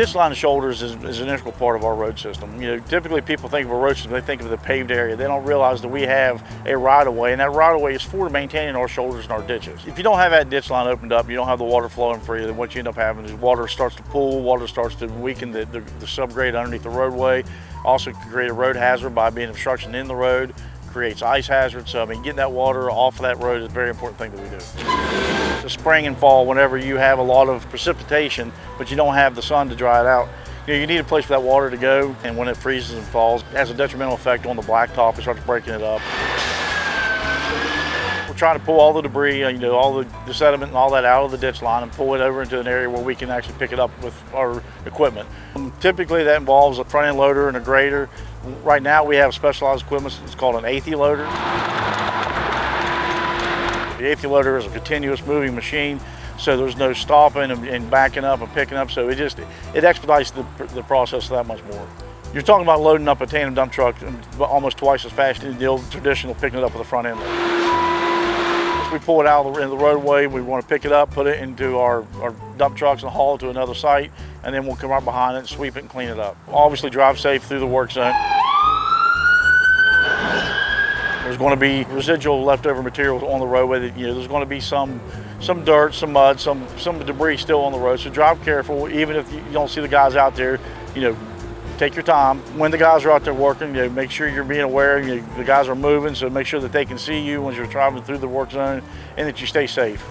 Ditch line shoulders is, is, an integral part of our road system. You know, typically people think of a road system, they think of the paved area. They don't realize that we have a right of way, and that right of way is for maintaining our shoulders and our ditches. If you don't have that ditch line opened up, you don't have the water flowing for you, then what you end up having is water starts to pool, water starts to weaken the, the, the subgrade underneath the roadway, also can create a road hazard by being obstruction in the road, creates ice hazards. So I mean, getting that water off of that road is a very important thing that we do. The spring and fall, whenever you have a lot of precipitation, but you don't have the sun to dry it out, you, know, you need a place for that water to go, and when it freezes and falls, it has a detrimental effect on the blacktop. It starts breaking it up. Trying to pull all the debris, you know, all the, the sediment and all that out of the ditch line and pull it over into an area where we can actually pick it up with our equipment. Um, typically that involves a front end loader and a grader. Right now we have specialized equipment, it's called an Athey loader. The Athey loader is a continuous moving machine, so there's no stopping and, and backing up and picking up, so it just, it expedites the, the process that much more. You're talking about loading up a tandem dump truck almost twice as fast as the old traditional picking it up with a front end loader. We pull it out of the, the roadway, we want to pick it up, put it into our, our dump trucks and haul it to another site, and then we'll come right behind it, and sweep it and clean it up. Obviously drive safe through the work zone. There's going to be residual leftover materials on the roadway. That, you know, there's going to be some, some dirt, some mud, some, some debris still on the road. So drive careful, even if you don't see the guys out there. You know, take your time. When the guys are out there working, you know, make sure you're being aware. You know, the guys are moving, so make sure that they can see you when you're driving through the work zone, and that you stay safe.